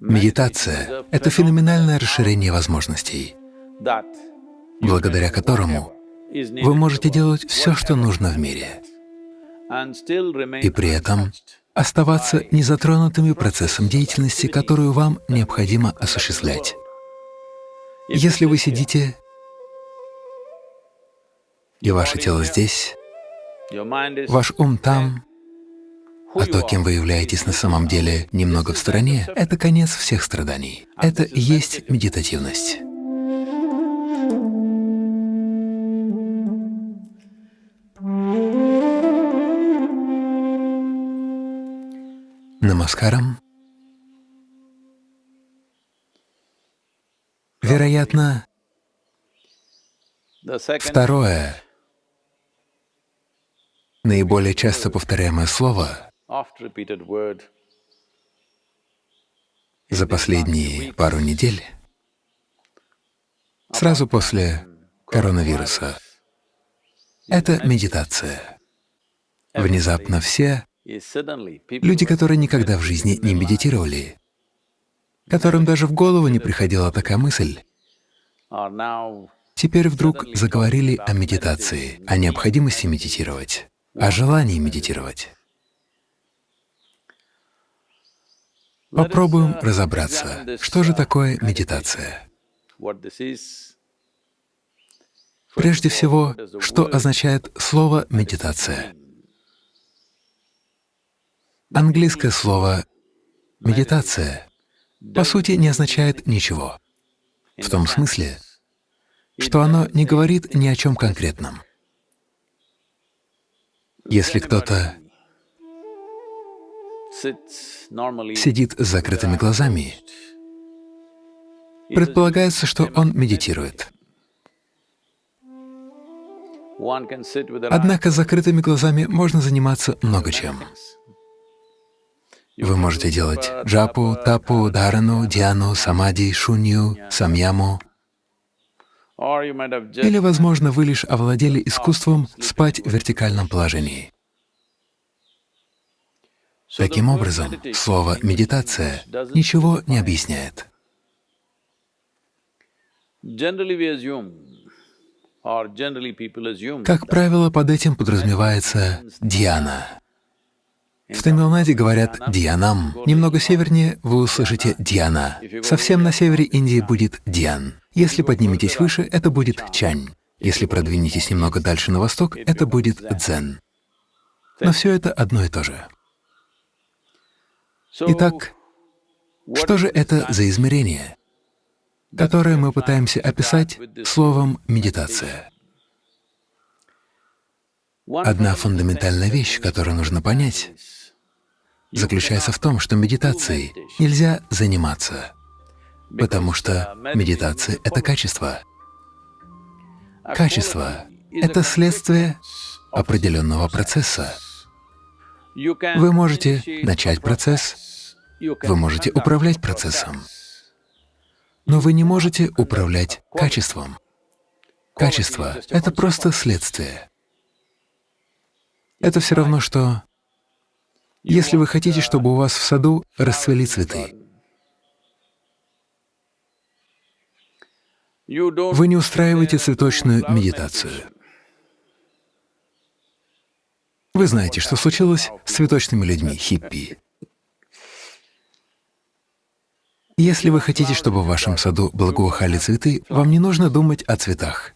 Медитация — это феноменальное расширение возможностей, благодаря которому вы можете делать все, что нужно в мире, и при этом оставаться незатронутыми процессом деятельности, которую вам необходимо осуществлять. Если вы сидите, и ваше тело здесь, ваш ум там, а то, кем вы являетесь на самом деле немного в стороне, — это конец всех страданий. Это и есть медитативность. Намаскарам. Вероятно, второе, наиболее часто повторяемое слово за последние пару недель, сразу после коронавируса, это медитация. Внезапно все люди, которые никогда в жизни не медитировали, которым даже в голову не приходила такая мысль, теперь вдруг заговорили о медитации, о необходимости медитировать, о желании медитировать. Попробуем разобраться, что же такое медитация. Прежде всего, что означает слово «медитация»? Английское слово «медитация» по сути не означает ничего, в том смысле, что оно не говорит ни о чем конкретном. Если кто-то сидит с закрытыми глазами, предполагается, что он медитирует. Однако с закрытыми глазами можно заниматься много чем. Вы можете делать джапу, тапу, дарану, диану, самади, шунью, самьяму. Или, возможно, вы лишь овладели искусством спать в вертикальном положении. Таким образом, слово «медитация» ничего не объясняет. Как правило, под этим подразумевается дьяна. В Тамилнаде говорят «дьянам». Немного севернее вы услышите «дьяна». Совсем на севере Индии будет «дьян». Если подниметесь выше, это будет «чань». Если продвинетесь немного дальше на восток, это будет «дзен». Но все это одно и то же. Итак, что же это за измерение, которое мы пытаемся описать словом «медитация»? Одна фундаментальная вещь, которую нужно понять, заключается в том, что медитацией нельзя заниматься, потому что медитация — это качество. Качество — это следствие определенного процесса. Вы можете начать процесс, вы можете управлять процессом, но вы не можете управлять качеством. Качество — это просто следствие. Это все равно, что если вы хотите, чтобы у вас в саду расцвели цветы, вы не устраиваете цветочную медитацию. Вы знаете, что случилось с цветочными людьми, хиппи. Если вы хотите, чтобы в вашем саду благоухали цветы, вам не нужно думать о цветах.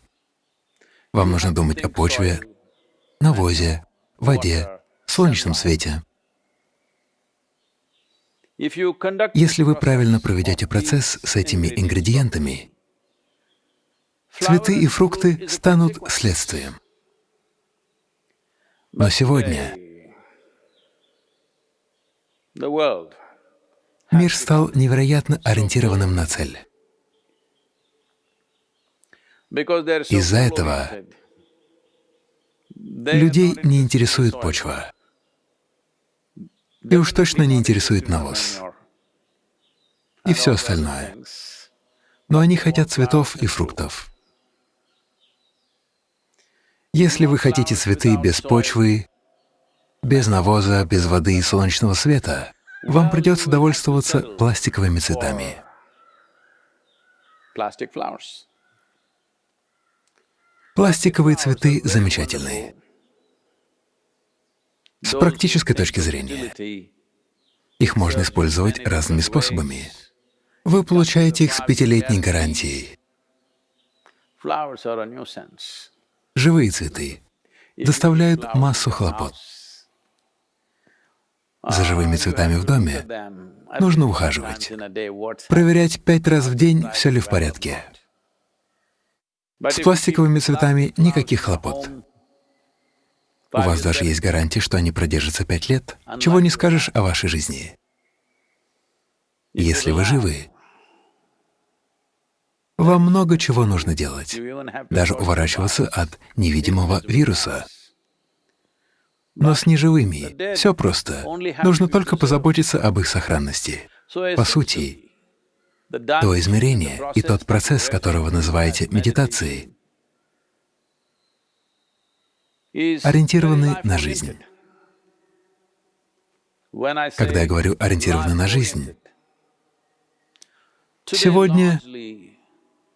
Вам нужно думать о почве, навозе, воде, солнечном свете. Если вы правильно проведете процесс с этими ингредиентами, цветы и фрукты станут следствием. Но сегодня мир стал невероятно ориентированным на цель. Из-за этого людей не интересует почва, и уж точно не интересует навоз и все остальное. Но они хотят цветов и фруктов. Если вы хотите цветы без почвы, без навоза, без воды и солнечного света, вам придется довольствоваться пластиковыми цветами. Пластиковые цветы замечательные. С практической точки зрения, их можно использовать разными способами. Вы получаете их с пятилетней гарантией. Живые цветы доставляют массу хлопот. За живыми цветами в доме нужно ухаживать, проверять пять раз в день, все ли в порядке. С пластиковыми цветами никаких хлопот. У вас даже есть гарантия, что они продержатся пять лет. Чего не скажешь о вашей жизни. Если вы живы, вам много чего нужно делать, даже уворачиваться от невидимого вируса. Но с неживыми все просто. Нужно только позаботиться об их сохранности. По сути, то измерение и тот процесс, который вы называете медитацией, ориентированы на жизнь. Когда я говорю «ориентированы на жизнь», сегодня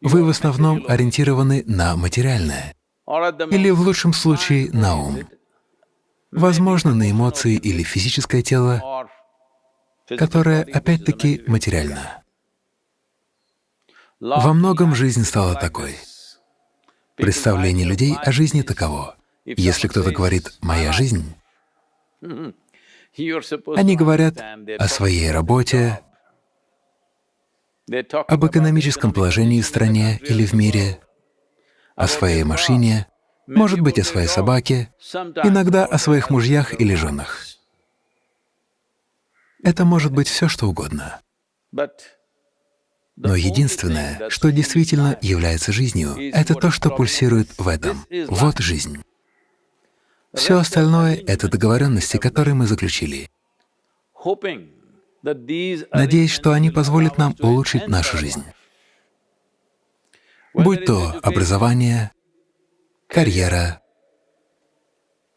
вы в основном ориентированы на материальное, или в лучшем случае на ум, возможно, на эмоции или физическое тело, которое опять-таки материально. Во многом жизнь стала такой. Представление людей о жизни таково. Если кто-то говорит «моя жизнь», они говорят о своей работе, об экономическом положении в стране или в мире, о своей машине, может быть, о своей собаке, иногда о своих мужьях или женах. Это может быть все, что угодно. Но единственное, что действительно является жизнью, это то, что пульсирует в этом. Вот жизнь. Все остальное — это договоренности, которые мы заключили. Надеюсь, что они позволят нам улучшить нашу жизнь. Будь то образование, карьера,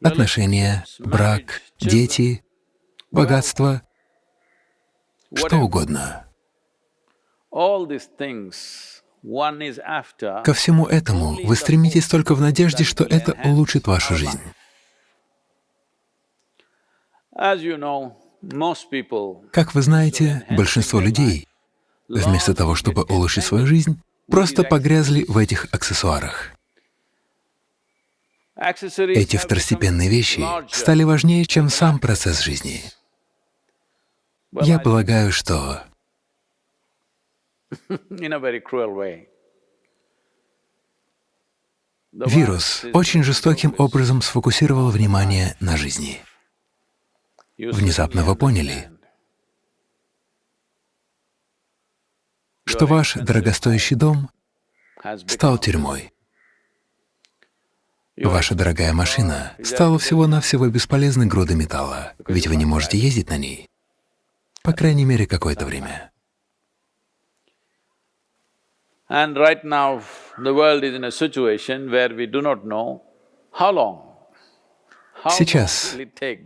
отношения, брак, дети, богатство, что угодно. Ко всему этому вы стремитесь только в надежде, что это улучшит вашу жизнь. Как вы знаете, большинство людей, вместо того, чтобы улучшить свою жизнь, просто погрязли в этих аксессуарах. Эти второстепенные вещи стали важнее, чем сам процесс жизни. Я полагаю, что вирус очень жестоким образом сфокусировал внимание на жизни. Внезапно вы поняли, что ваш дорогостоящий дом стал тюрьмой. Ваша дорогая машина стала всего-навсего бесполезной грудой металла, ведь вы не можете ездить на ней, по крайней мере, какое-то время. Сейчас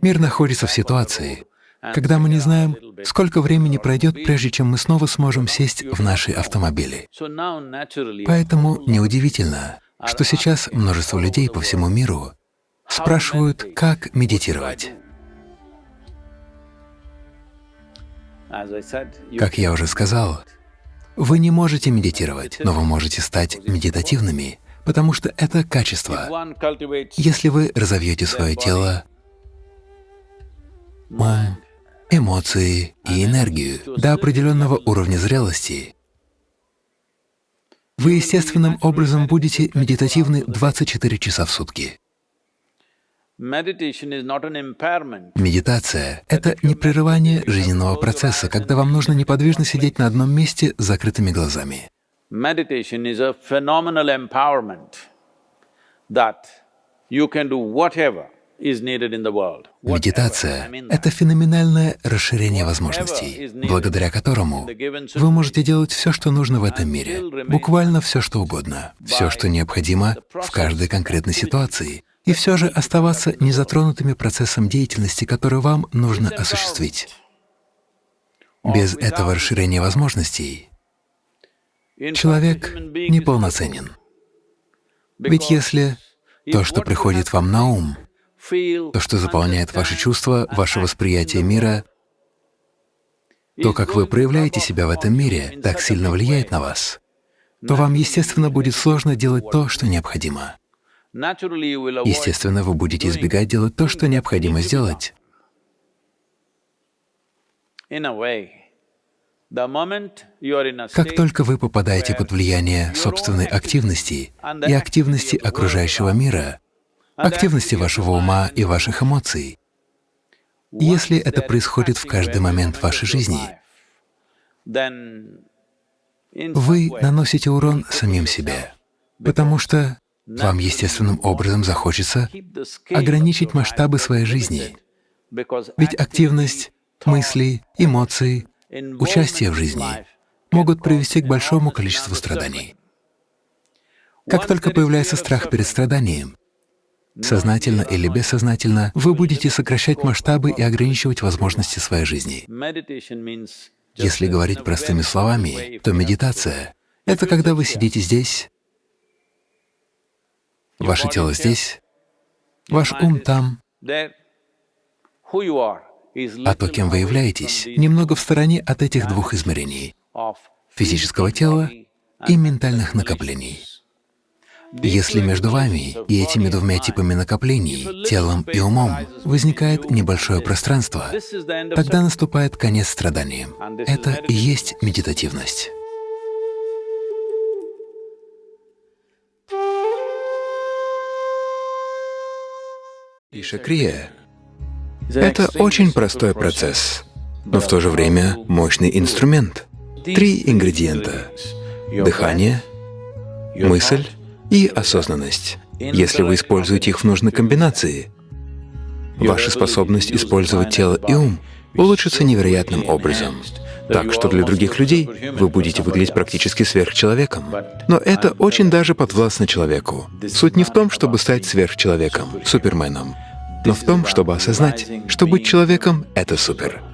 мир находится в ситуации, когда мы не знаем, сколько времени пройдет, прежде чем мы снова сможем сесть в наши автомобили. Поэтому неудивительно, что сейчас множество людей по всему миру спрашивают, как медитировать. Как я уже сказал, вы не можете медитировать, но вы можете стать медитативными, потому что это качество. Если вы разовьете свое тело, ум, эмоции и энергию до определенного уровня зрелости, вы естественным образом будете медитативны 24 часа в сутки. Медитация — это не прерывание жизненного процесса, когда вам нужно неподвижно сидеть на одном месте с закрытыми глазами. Meditation is a phenomenal empowerment that you can do whatever is needed in the world. Медитация — это феноменальное расширение возможностей, благодаря которому вы можете делать все, что нужно в этом мире, буквально все, что угодно, все, что необходимо в каждой конкретной ситуации, и все же оставаться незатронутыми процессом деятельности, который вам нужно осуществить. Без этого расширения возможностей человек неполноценен. Ведь если то, что приходит вам на ум, то, что заполняет ваши чувства, ваше восприятие мира, то, как вы проявляете себя в этом мире, так сильно влияет на вас, то вам, естественно, будет сложно делать то, что необходимо. Естественно, вы будете избегать делать то, что необходимо сделать. Как только вы попадаете под влияние собственной активности и активности окружающего мира, активности вашего ума и ваших эмоций, если это происходит в каждый момент вашей жизни, вы наносите урон самим себе, потому что вам естественным образом захочется ограничить масштабы своей жизни. Ведь активность мысли, эмоций, участие в жизни могут привести к большому количеству страданий. Как только появляется страх перед страданием, сознательно или бессознательно, вы будете сокращать масштабы и ограничивать возможности своей жизни. Если говорить простыми словами, то медитация — это когда вы сидите здесь, ваше тело здесь, ваш ум там, а то, кем вы являетесь, немного в стороне от этих двух измерений — физического тела и ментальных накоплений. Если между вами и этими двумя типами накоплений, телом и умом, возникает небольшое пространство, тогда наступает конец страданиям. Это и есть медитативность. Ишакрия — это очень простой процесс, но в то же время мощный инструмент. Три ингредиента — дыхание, мысль и осознанность. Если вы используете их в нужной комбинации, ваша способность использовать тело и ум улучшится невероятным образом. Так что для других людей вы будете выглядеть практически сверхчеловеком. Но это очень даже подвластно человеку. Суть не в том, чтобы стать сверхчеловеком, суперменом, но в том, чтобы осознать, что быть человеком — это супер.